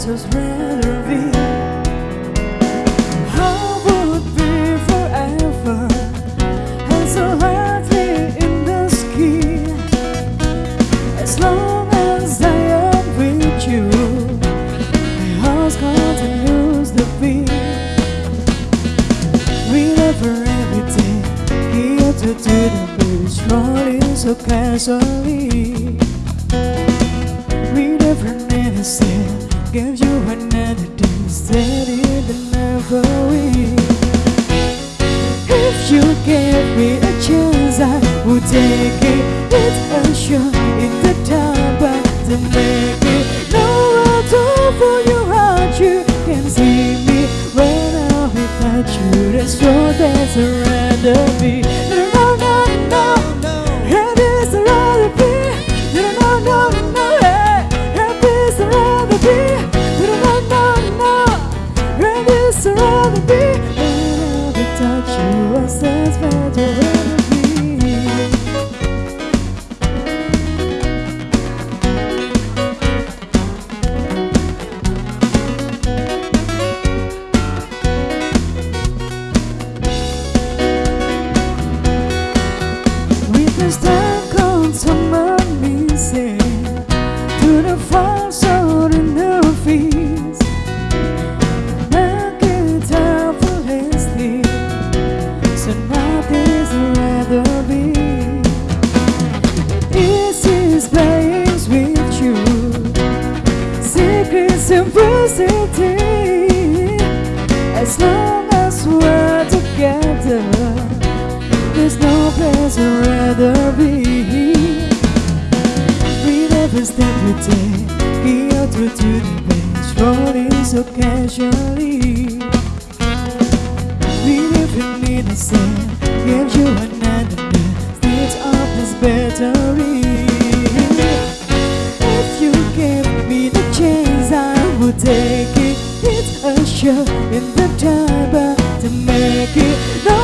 Just will reveal How would be forever And so lightly in the sky As long as I am with you My heart continues to beat We love her every day Here to do the blues Rolling so casually. We never, never said gave you another day, it and never will. If you gave me a chance, I would take it. It's a show in the time, but to make it. No, do for your heart. You can see me when I'm without you. That's what that's a random you, Step to take, here to to the bench, rolling so casually. We live in innocent, give you another day, stage of this battery. If you give me the chance, I would take it. It's a show in the time, but to make it, No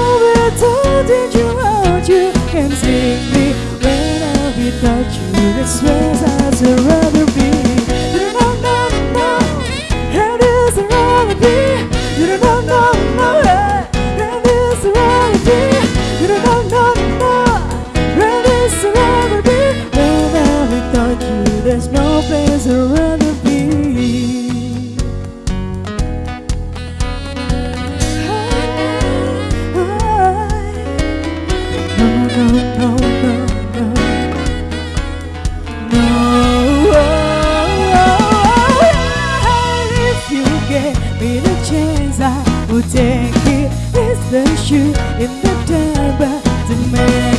to did. You give me the chance I will take it It's the shoe in the time to make